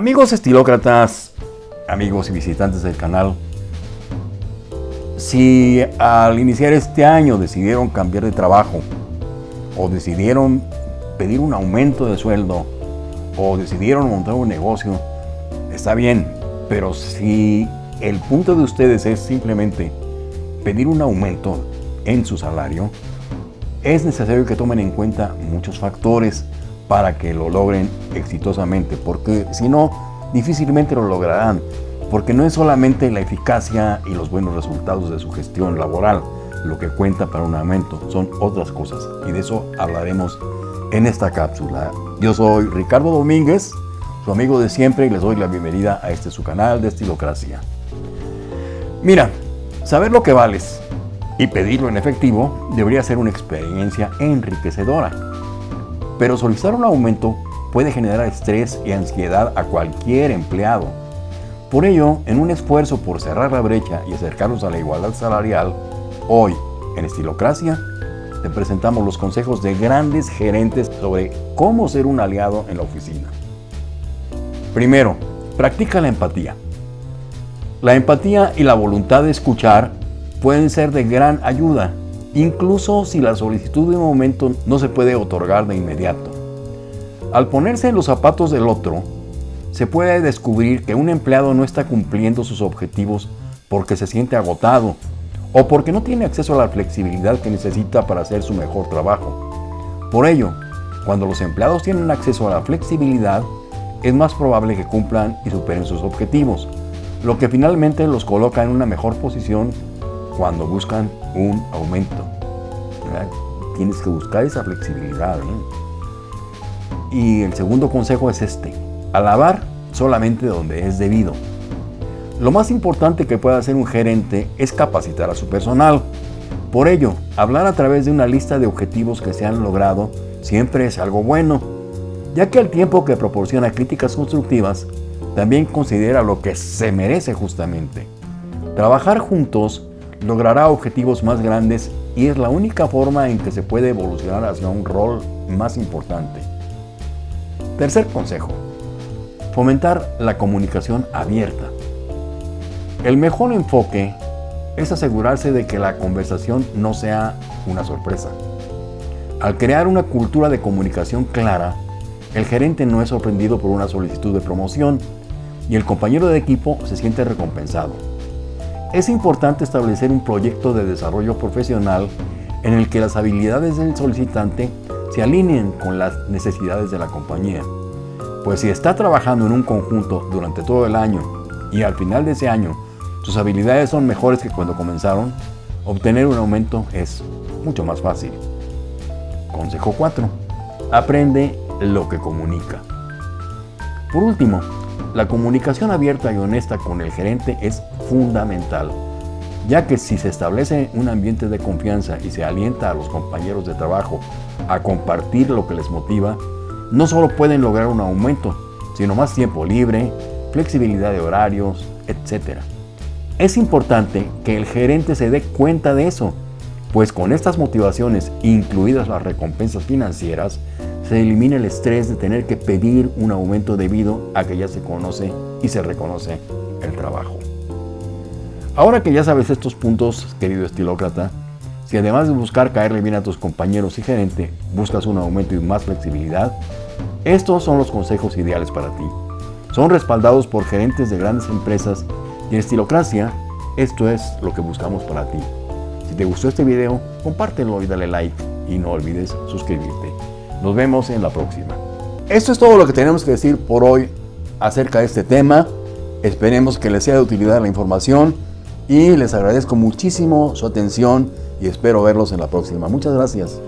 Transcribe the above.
Amigos estilócratas, amigos y visitantes del canal, si al iniciar este año decidieron cambiar de trabajo o decidieron pedir un aumento de sueldo o decidieron montar un negocio, está bien, pero si el punto de ustedes es simplemente pedir un aumento en su salario, es necesario que tomen en cuenta muchos factores para que lo logren exitosamente, porque si no, difícilmente lo lograrán, porque no es solamente la eficacia y los buenos resultados de su gestión laboral lo que cuenta para un aumento, son otras cosas, y de eso hablaremos en esta cápsula. Yo soy Ricardo Domínguez, su amigo de siempre, y les doy la bienvenida a este su canal de Estilocracia. Mira, saber lo que vales y pedirlo en efectivo debería ser una experiencia enriquecedora. Pero solicitar un aumento puede generar estrés y ansiedad a cualquier empleado. Por ello, en un esfuerzo por cerrar la brecha y acercarnos a la igualdad salarial, hoy, en Estilocracia, te presentamos los consejos de grandes gerentes sobre cómo ser un aliado en la oficina. Primero, practica la empatía. La empatía y la voluntad de escuchar pueden ser de gran ayuda, incluso si la solicitud de un momento no se puede otorgar de inmediato. Al ponerse en los zapatos del otro, se puede descubrir que un empleado no está cumpliendo sus objetivos porque se siente agotado o porque no tiene acceso a la flexibilidad que necesita para hacer su mejor trabajo. Por ello, cuando los empleados tienen acceso a la flexibilidad, es más probable que cumplan y superen sus objetivos lo que finalmente los coloca en una mejor posición cuando buscan un aumento. Tienes que buscar esa flexibilidad. ¿eh? Y el segundo consejo es este, alabar solamente donde es debido. Lo más importante que puede hacer un gerente es capacitar a su personal. Por ello, hablar a través de una lista de objetivos que se han logrado siempre es algo bueno, ya que el tiempo que proporciona críticas constructivas también considera lo que se merece justamente. Trabajar juntos logrará objetivos más grandes y es la única forma en que se puede evolucionar hacia un rol más importante. Tercer consejo. Fomentar la comunicación abierta. El mejor enfoque es asegurarse de que la conversación no sea una sorpresa. Al crear una cultura de comunicación clara, el gerente no es sorprendido por una solicitud de promoción, y el compañero de equipo se siente recompensado. Es importante establecer un proyecto de desarrollo profesional en el que las habilidades del solicitante se alineen con las necesidades de la compañía. Pues si está trabajando en un conjunto durante todo el año y al final de ese año sus habilidades son mejores que cuando comenzaron, obtener un aumento es mucho más fácil. Consejo 4. Aprende lo que comunica. Por último, la comunicación abierta y honesta con el gerente es fundamental, ya que si se establece un ambiente de confianza y se alienta a los compañeros de trabajo a compartir lo que les motiva, no solo pueden lograr un aumento, sino más tiempo libre, flexibilidad de horarios, etc. Es importante que el gerente se dé cuenta de eso, pues con estas motivaciones, incluidas las recompensas financieras, se elimina el estrés de tener que pedir un aumento debido a que ya se conoce y se reconoce el trabajo. Ahora que ya sabes estos puntos, querido estilócrata, si además de buscar caerle bien a tus compañeros y gerente, buscas un aumento y más flexibilidad, estos son los consejos ideales para ti. Son respaldados por gerentes de grandes empresas y en Estilocracia, esto es lo que buscamos para ti. Si te gustó este video, compártelo y dale like y no olvides suscribirte. Nos vemos en la próxima. Esto es todo lo que tenemos que decir por hoy acerca de este tema. Esperemos que les sea de utilidad la información y les agradezco muchísimo su atención y espero verlos en la próxima. Muchas gracias.